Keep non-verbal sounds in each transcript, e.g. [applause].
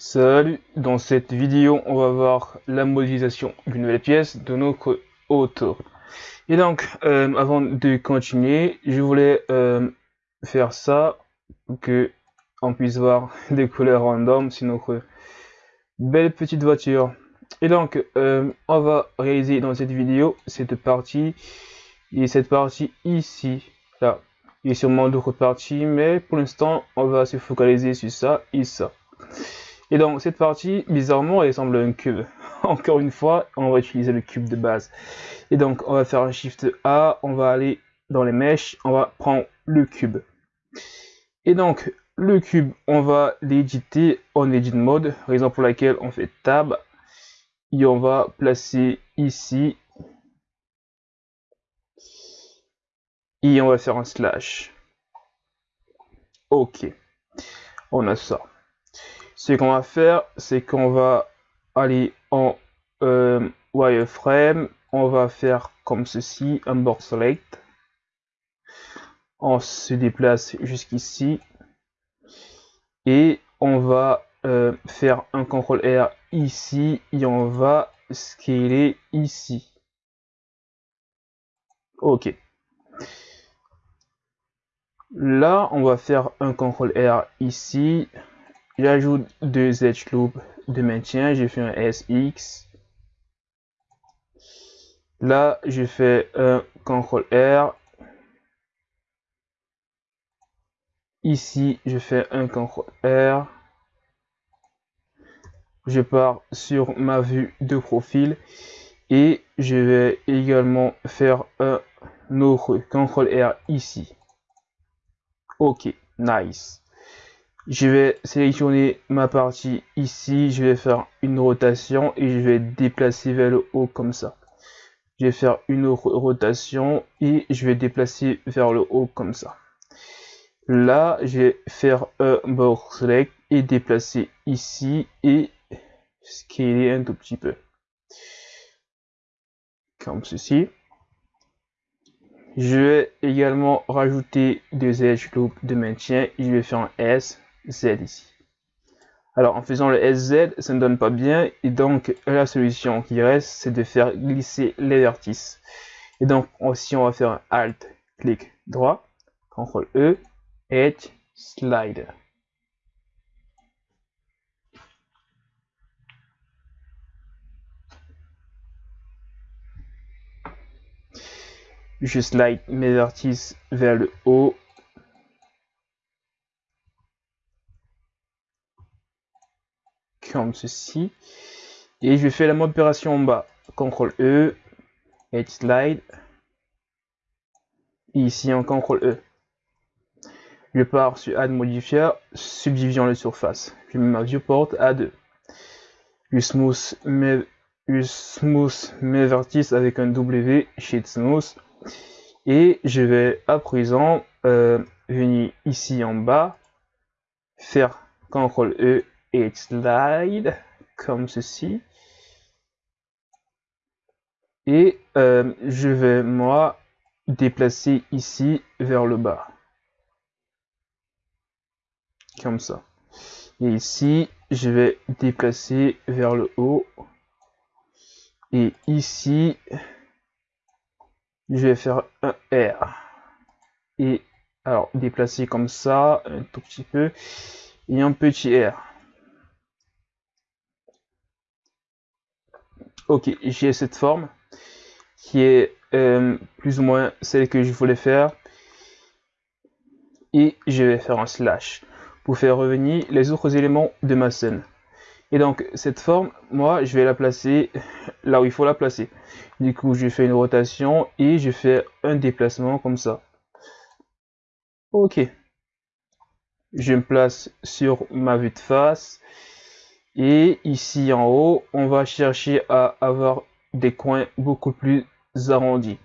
Salut, dans cette vidéo on va voir la modélisation d'une nouvelle pièce de notre auto. Et donc euh, avant de continuer, je voulais euh, faire ça pour que on puisse voir [laughs] des couleurs random sur notre belle petite voiture. Et donc euh, on va réaliser dans cette vidéo cette partie et cette partie ici, là. Il y a sûrement d'autres parties, mais pour l'instant on va se focaliser sur ça et ça. Et donc cette partie, bizarrement, elle ressemble à un cube. [laughs] Encore une fois, on va utiliser le cube de base. Et donc on va faire un Shift A, on va aller dans les mèches, on va prendre le cube. Et donc le cube, on va l'éditer en edit mode, raison pour laquelle on fait tab et on va placer ici et on va faire un slash. Ok, on a ça. Ce qu'on va faire, c'est qu'on va aller en euh, wireframe, on va faire comme ceci, un board select. On se déplace jusqu'ici et on va euh, faire un CTRL R ici et on va scaler ici. Ok. Là, on va faire un CTRL R ici. J'ajoute deux edge loops de maintien. J'ai fait un SX. Là, je fais un CTRL R. Ici, je fais un CTRL R. Je pars sur ma vue de profil et je vais également faire un autre CTRL R ici. Ok, nice. Je vais sélectionner ma partie ici, je vais faire une rotation et je vais déplacer vers le haut comme ça. Je vais faire une rotation et je vais déplacer vers le haut comme ça. Là, je vais faire un board select et déplacer ici et scaler un tout petit peu. Comme ceci. Je vais également rajouter deux edge loops de maintien je vais faire un S, Z ici. Alors en faisant le SZ, ça ne donne pas bien et donc la solution qui reste, c'est de faire glisser les vertices. Et donc aussi on va faire un Alt, clic droit, CTRL E, Edge, Slide. je slide mes vertices vers le haut. Comme ceci. Et je fais la même opération en bas. CTRL E, Edge Slide. Ici en CTRL E. Je pars sur Add Modifier, subdivision de surface. Je mets ma viewport à 2. Je smooth mes, smooth vertices avec un W, Sheet Smooth. Et je vais à présent euh, venir ici en bas, faire CTRL E et slide comme ceci. Et euh, je vais moi déplacer ici vers le bas. Comme ça. Et ici, je vais déplacer vers le haut. Et ici, je vais faire un R. Et alors déplacer comme ça, un tout petit peu, et un petit R. Ok, j'ai cette forme qui est euh, plus ou moins celle que je voulais faire. Et je vais faire un slash pour faire revenir les autres éléments de ma scène. Et donc, cette forme, moi, je vais la placer là où il faut la placer. Du coup, je fais une rotation et je fais un déplacement comme ça. Ok. Je me place sur ma vue de face. Et ici en haut, on va chercher à avoir des coins beaucoup plus arrondis.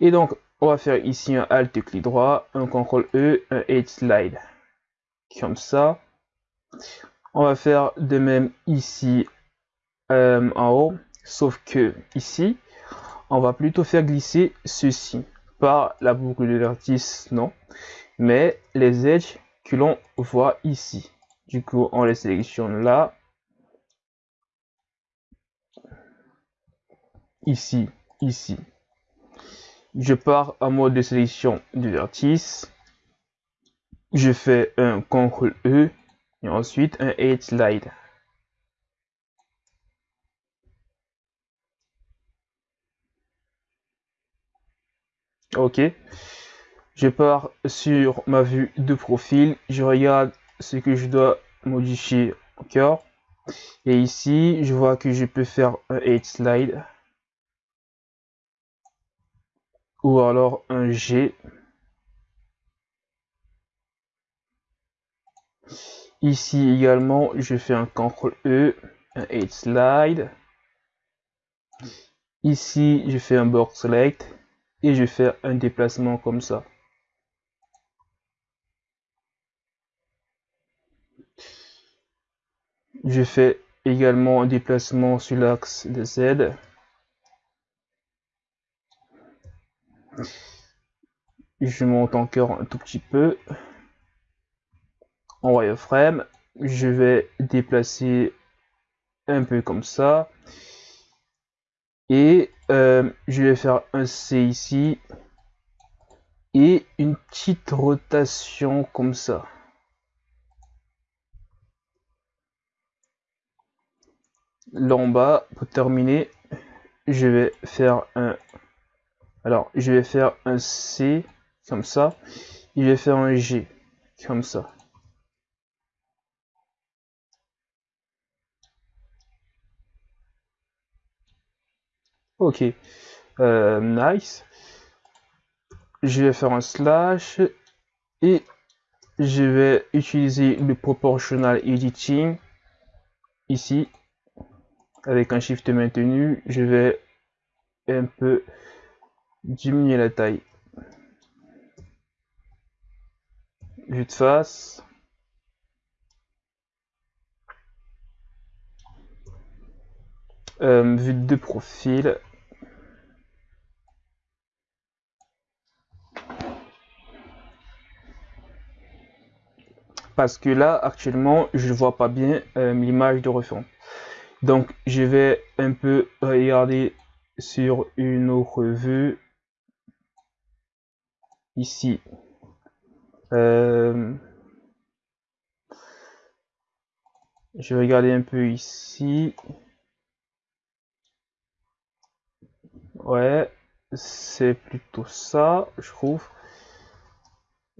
Et donc, on va faire ici un Alt clic droit, un CTRL E, un Edge Slide. Comme ça. On va faire de même ici euh, en haut, sauf que ici, on va plutôt faire glisser ceci par la boucle de vertice, non, mais les edges que l'on voit ici. Du coup, on les sélectionne là, ici, ici. Je pars en mode de sélection du vertice. Je fais un CTRL E et ensuite un Edge Slide. Ok. Je pars sur ma vue de profil. Je regarde ce que je dois modifier encore. Et ici, je vois que je peux faire un Edge Slide. Ou alors un G. Ici également, je fais un CTRL E, un Edge Slide. Ici, je fais un Box Select et je fais un déplacement comme ça. Je fais également un déplacement sur l'axe de Z. Je monte encore un tout petit peu. En wireframe, je vais déplacer un peu comme ça. Et euh, je vais faire un C ici. Et une petite rotation comme ça. Là en bas, pour terminer, je vais faire un... Alors, je vais faire un C comme ça. Et je vais faire un G comme ça. Ok, euh, nice. Je vais faire un slash et je vais utiliser le proportional editing ici avec un shift maintenu. Je vais un peu diminuer la taille. Vue de face. Euh, vue de profil. parce que là actuellement je vois pas bien euh, l'image de refond donc je vais un peu regarder sur une autre vue ici. Euh, je vais regarder un peu ici. Ouais c'est plutôt ça je trouve.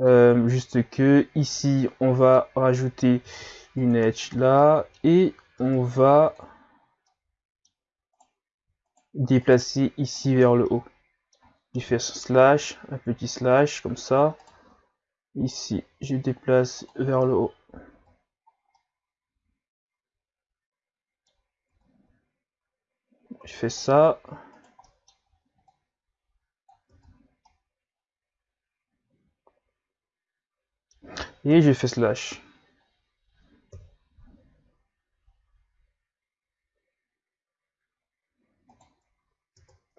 Euh, juste que ici on va rajouter une edge là et on va déplacer ici vers le haut je fais slash un petit slash comme ça. Ici je déplace vers le haut. Je fais ça. Et je fais slash.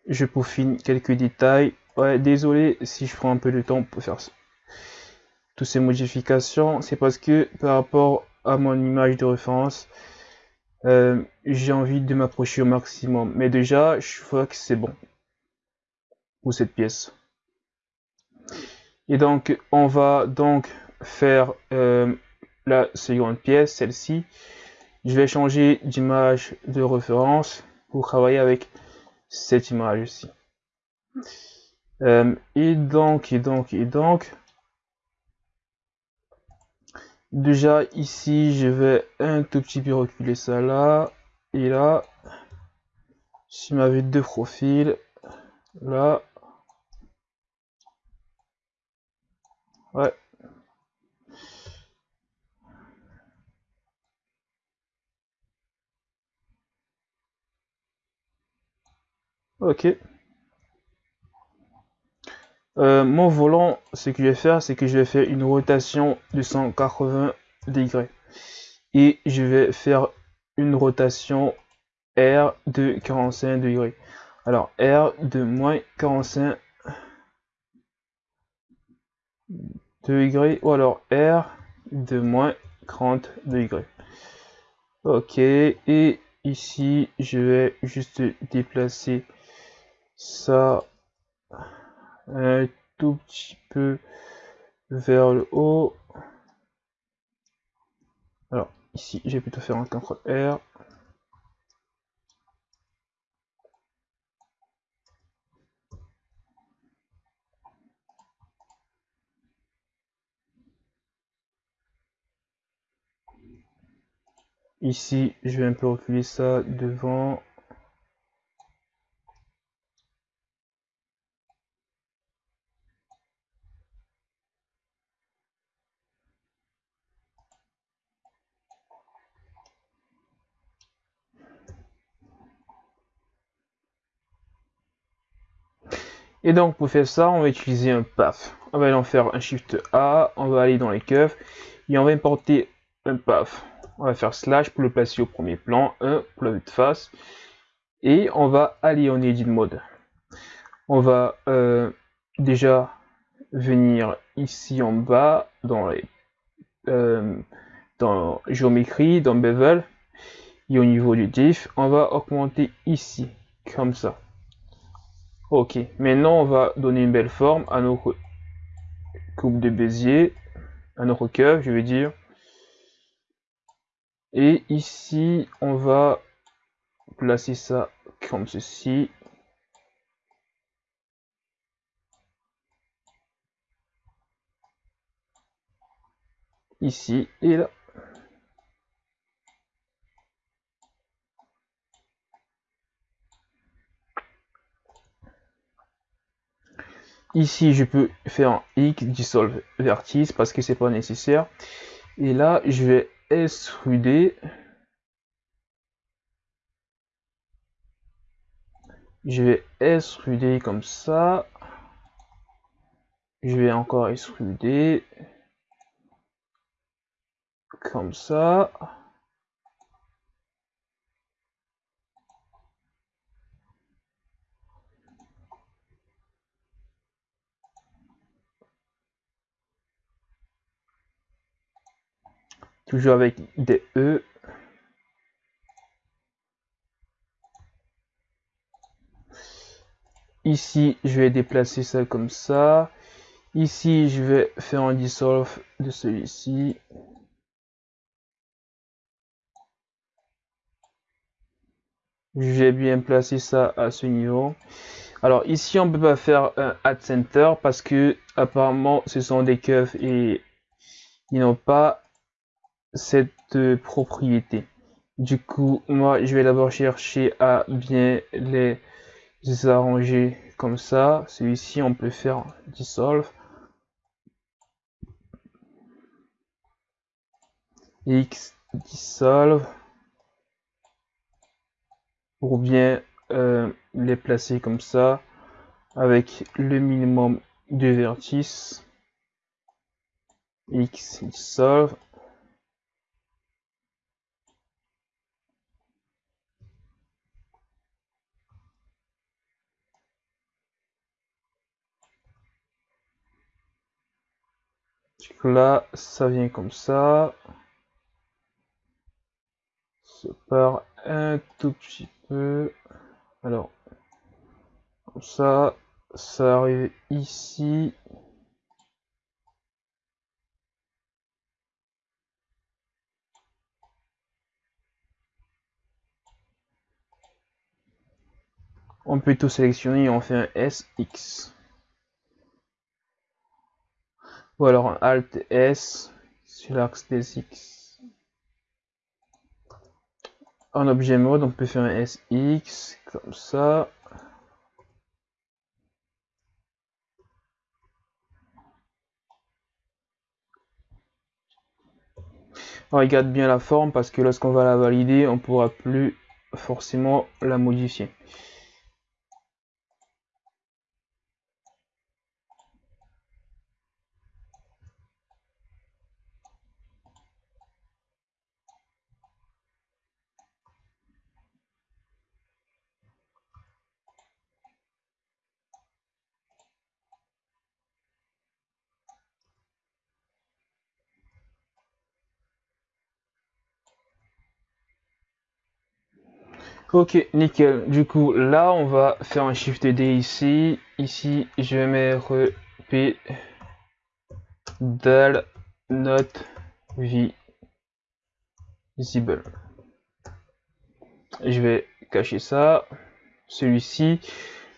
Je peaufine quelques détails. Ouais, désolé si je prends un peu de temps pour faire toutes ces modifications. C'est parce que par rapport à mon image de référence, euh, j'ai envie de m'approcher au maximum. Mais déjà, je vois que c'est bon pour cette pièce. Et donc, on va donc faire euh, la seconde pièce, celle-ci. Je vais changer d'image de référence pour travailler avec cette image-ci. Euh, et donc, et donc, et donc, déjà ici, je vais un tout petit peu reculer ça là, et là, si ma vue de profil, là, ouais, Ok. Euh, mon volant, ce que je vais faire, c'est que je vais faire une rotation de 180 degrés. Et je vais faire une rotation R de 45 degrés. Alors, R de moins 45 degrés. Ou alors R de moins 30 degrés. Ok. Et ici, je vais juste déplacer ça un tout petit peu vers le haut. Alors ici, j'ai plutôt faire un CTRL R. Ici, je vais un peu reculer ça devant. Et donc pour faire ça, on va utiliser un path. On va aller en faire un Shift A, on va aller dans les curves et on va importer un path. On va faire slash pour le placer au premier plan, 1 pour la vue de face. Et on va aller en edit mode. On va euh, déjà venir ici en bas dans les euh, dans géométrie, dans bevel et au niveau du diff, on va augmenter ici comme ça. Ok, maintenant on va donner une belle forme à nos coupes de Bézier, à nos curves, je veux dire. Et ici, on va placer ça comme ceci. Ici et là. Ici, je peux faire X dissolve vertice parce que c'est pas nécessaire. Et là, je vais extruder. Je vais extruder comme ça. Je vais encore extruder. Comme ça. Toujours avec des E. Ici, je vais déplacer ça comme ça. Ici, je vais faire un dissolve de celui-ci. Je vais bien placer ça à ce niveau. Alors ici, on peut pas faire un add center parce que apparemment, ce sont des keufs et ils n'ont pas cette propriété. Du coup, moi, je vais d'abord chercher à bien les arranger comme ça. Celui-ci, on peut faire dissolve. X dissolve pour bien euh, les placer comme ça avec le minimum de vertices X dissolve là, ça vient comme ça. Ça part un tout petit peu. Alors, comme ça, ça arrive ici. On peut tout sélectionner et on fait un SX. Ou alors un Alt S sur l'axe des X. En objet mode, on peut faire un SX comme ça. On regarde bien la forme parce que lorsqu'on va la valider, on pourra plus forcément la modifier. Ok, nickel. Du coup, là, on va faire un Shift D ici. Ici, je vais mettre P dal not visible. Je vais cacher ça. Celui-ci,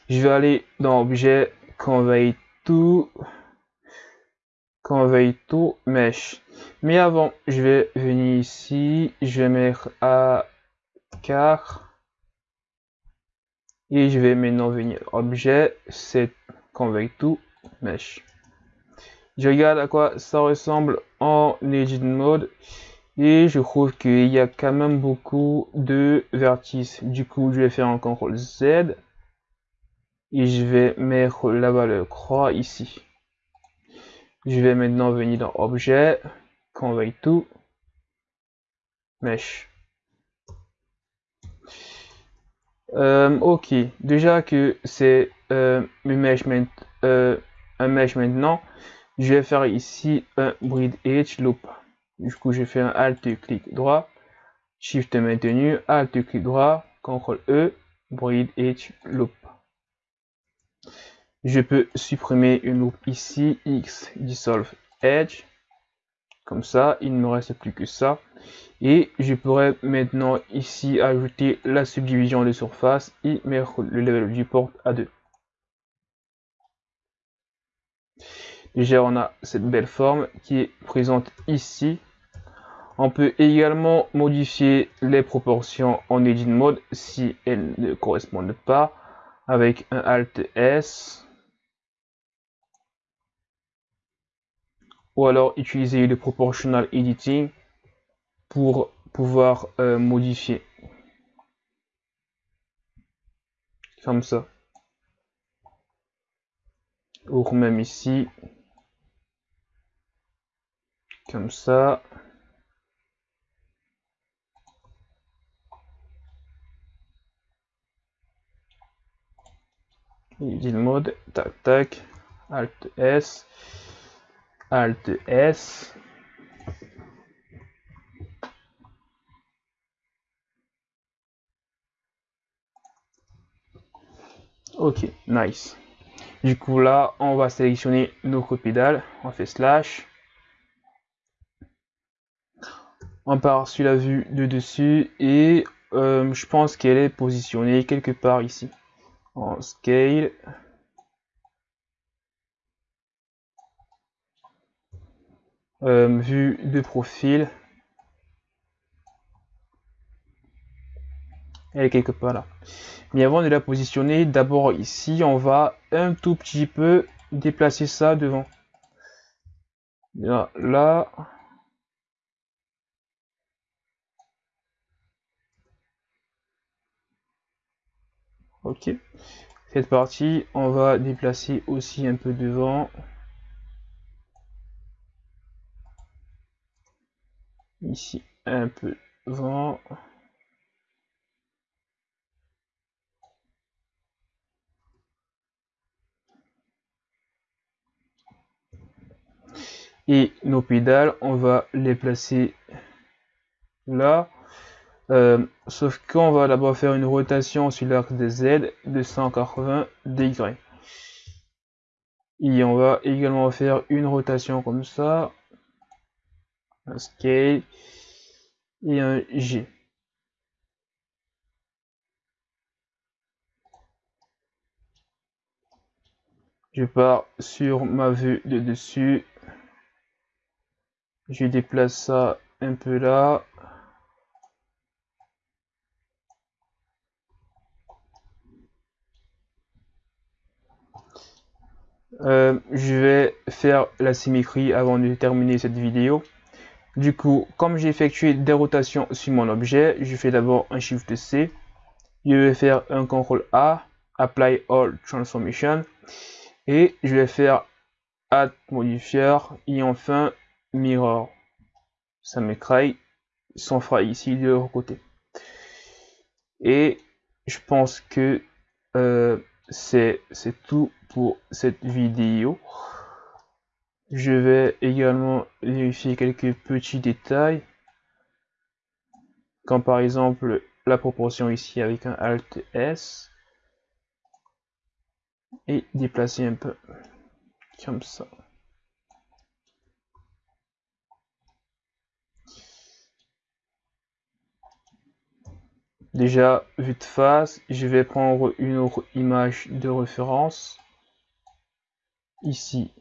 je vais aller dans Objet, Convey to, Convey to Mesh. Mais avant, je vais venir ici, je vais mettre à car et je vais maintenant venir objet set convey to mesh. Je regarde à quoi ça ressemble en edit mode. Et je trouve qu'il y a quand même beaucoup de vertices. Du coup je vais faire un CTRL Z. Et je vais mettre la valeur croix ici. Je vais maintenant venir dans objet convey to mesh Euh, ok, déjà que c'est euh, euh, un mesh maintenant, je vais faire ici un breed edge loop. Du coup, je fais un alt clic droit, shift maintenu, alt clic droit, ctrl E, breed edge loop. Je peux supprimer une loop ici, x dissolve edge, comme ça, il ne me reste plus que ça. Et je pourrais maintenant ici ajouter la subdivision de surface et mettre le level du port à 2. Déjà, on a cette belle forme qui est présente ici. On peut également modifier les proportions en Edit Mode si elles ne correspondent pas avec un Alt S. Ou alors utiliser le Proportional Editing pour pouvoir euh, modifier. Comme ça. Ou même ici. Comme ça. dit le mode, tac tac, Alt S, Alt S, Ok, nice. Du coup là, on va sélectionner nos pédales. On fait slash. On part sur la vue de dessus et euh, je pense qu'elle est positionnée quelque part ici. En scale. Euh, vue de profil. Elle est quelque part là. Mais avant de la positionner, d'abord ici, on va un tout petit peu déplacer ça devant. Là, là. Ok. Cette partie, on va déplacer aussi un peu devant. Ici, un peu devant. Et nos pédales on va les placer là. Euh, sauf qu'on va d'abord faire une rotation sur l'arc des Z de 180 degrés. Et on va également faire une rotation comme ça. Un scale et un G. Je pars sur ma vue de dessus je déplace ça un peu là. Euh, je vais faire la symétrie avant de terminer cette vidéo. Du coup, comme j'ai effectué des rotations sur mon objet, je fais d'abord un Shift C. Je vais faire un CTRL A, Apply All Transformation. Et je vais faire Add Modifier et enfin Mirror. Ça m'écraille. S'en fera ici de l'autre côté. Et je pense que euh, c'est tout pour cette vidéo. Je vais également vérifier quelques petits détails. Comme par exemple la proportion ici avec un Alt S et déplacer un peu comme ça. Déjà, vue de face, je vais prendre une autre image de référence. Ici.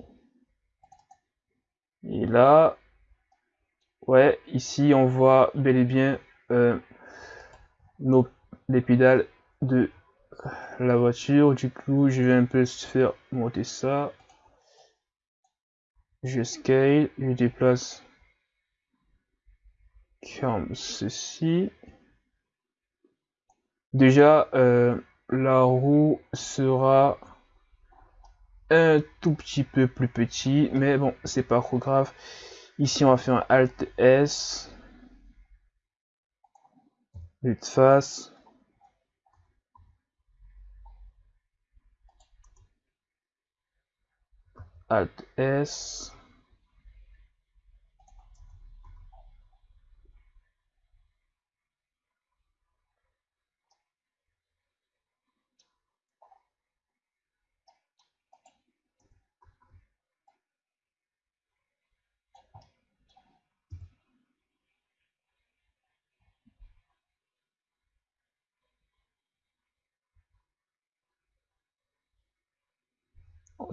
Et là, ouais, ici on voit bel et bien euh, nos, les pédales de la voiture. Du coup, je vais un peu faire monter ça. Je scale, je déplace comme ceci. Déjà, euh, la roue sera un tout petit peu plus petit, mais bon, c'est pas trop grave. Ici, on va faire un Alt S. Vue de face. Alt S.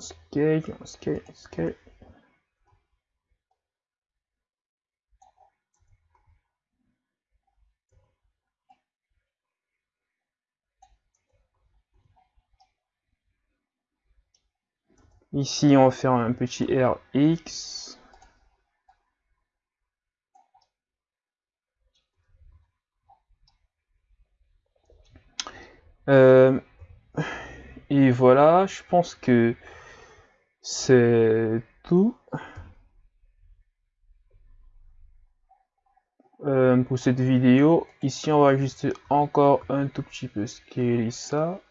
scale, on scale, scale. Ici, on va faire un petit RX. Euh, et voilà, je pense que c'est tout euh, pour cette vidéo. Ici, on va ajuster encore un tout petit peu scaler ça.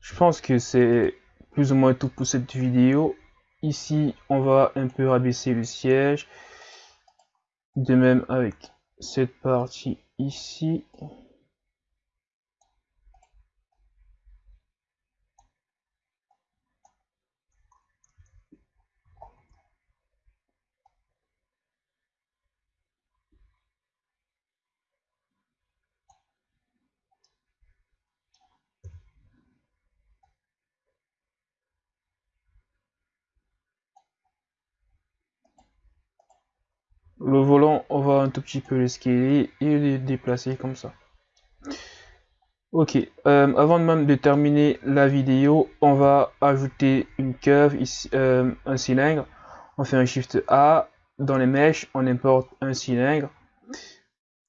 Je pense que c'est plus ou moins tout pour cette vidéo. Ici, on va un peu rabaisser le siège. De même avec cette partie ici. Le volant, on va un tout petit peu le scaler et le déplacer comme ça. Ok, euh, avant même de terminer la vidéo, on va ajouter une curve, ici, euh, un cylindre. On fait un Shift A. Dans les mèches, on importe un cylindre.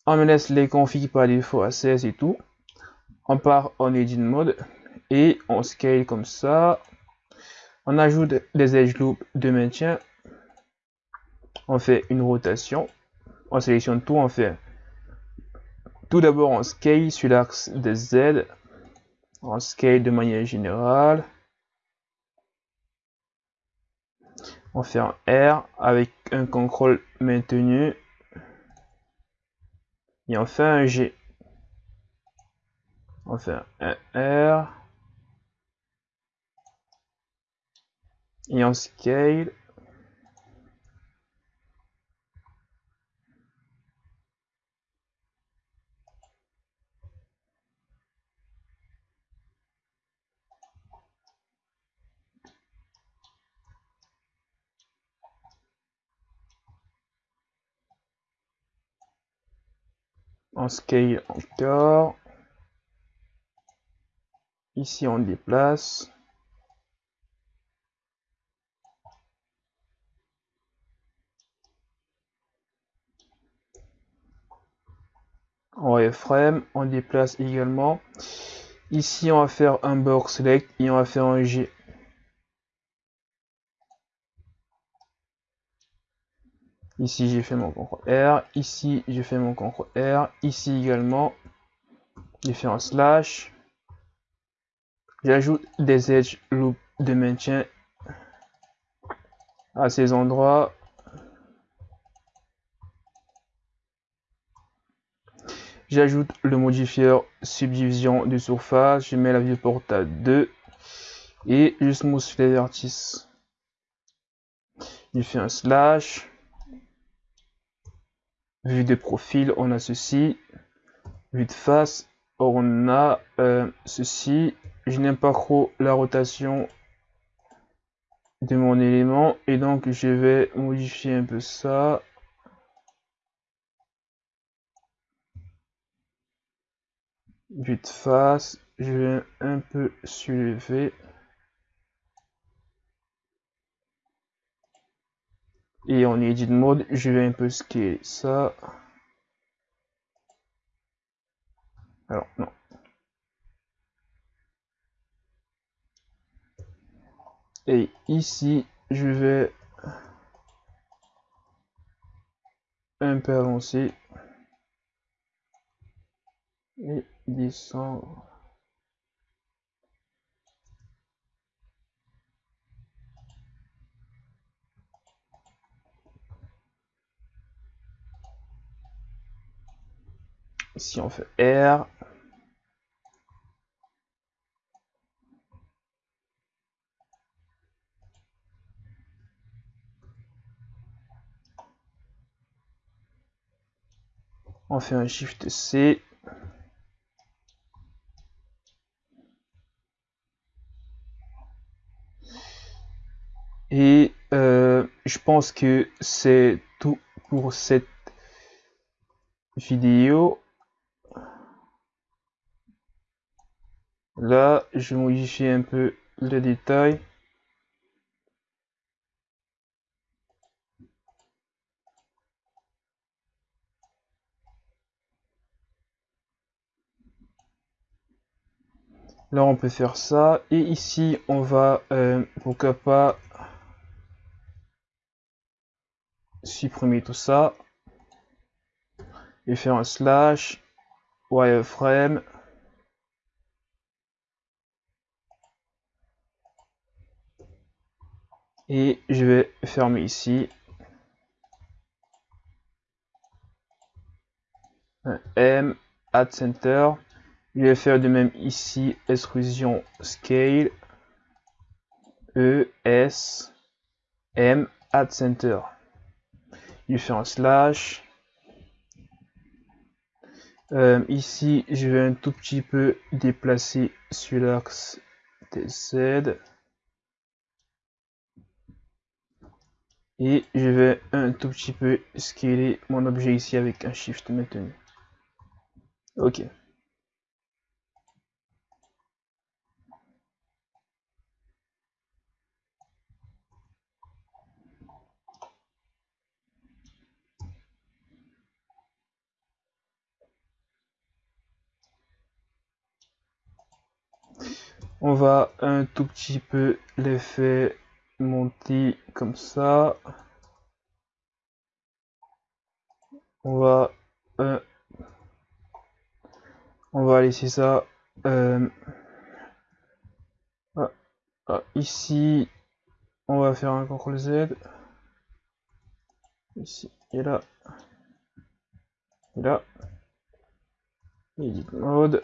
On me laisse les configs par défaut à 16 et tout. On part en Edit Mode et on scale comme ça. On ajoute des edge loops de maintien on fait une rotation, on sélectionne tout, on fait tout d'abord on scale sur l'axe de Z, on scale de manière générale, on fait un R avec un contrôle maintenu, et on fait un G. On fait un R, et on scale scale encore. Ici, on déplace. En wireframe, on déplace également. Ici, on va faire un box select et on va faire un G. Ici, j'ai fait mon contrôle R. Ici, j'ai fait mon contrôle R. Ici également, j'ai fait un slash. J'ajoute des edge loops de maintien à ces endroits. J'ajoute le modifier subdivision de surface. Je mets la viewport à 2 et je smooth les vertices. Je fais un slash. Vue de profil, on a ceci. Vue de face, on a euh, ceci. Je n'aime pas trop la rotation de mon élément et donc je vais modifier un peu ça. Vue de face, je vais un peu soulever. Et en edit mode, je vais un peu scaler ça. Alors, non. Et ici, je vais un peu avancer et descendre. Si on fait R, on fait un Shift C. Et euh, je pense que c'est tout pour cette vidéo. Là, je modifie un peu le détail. Là, on peut faire ça. Et ici, on va, euh, pourquoi pas, supprimer tout ça. Et faire un slash wireframe. Et je vais fermer ici. M add center. Je vais faire de même ici extrusion scale. E S M add center. Je faire un slash. Euh, ici je vais un tout petit peu déplacer sur l'axe Z et je vais un tout petit peu scaler mon objet ici avec un shift maintenu. Ok. On va un tout petit peu l'effet monter comme ça. On va euh, on va laisser ça euh, ah, ah, ici on va faire un CTRL Z. Ici et là. Et là. Edit mode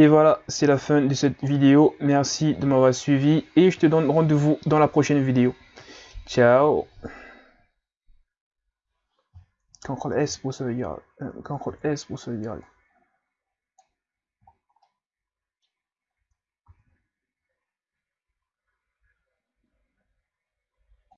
Et voilà, c'est la fin de cette vidéo. Merci de m'avoir suivi et je te donne rendez-vous dans la prochaine vidéo. Ciao CTRL S pour sauvegarder. CTRL S pour.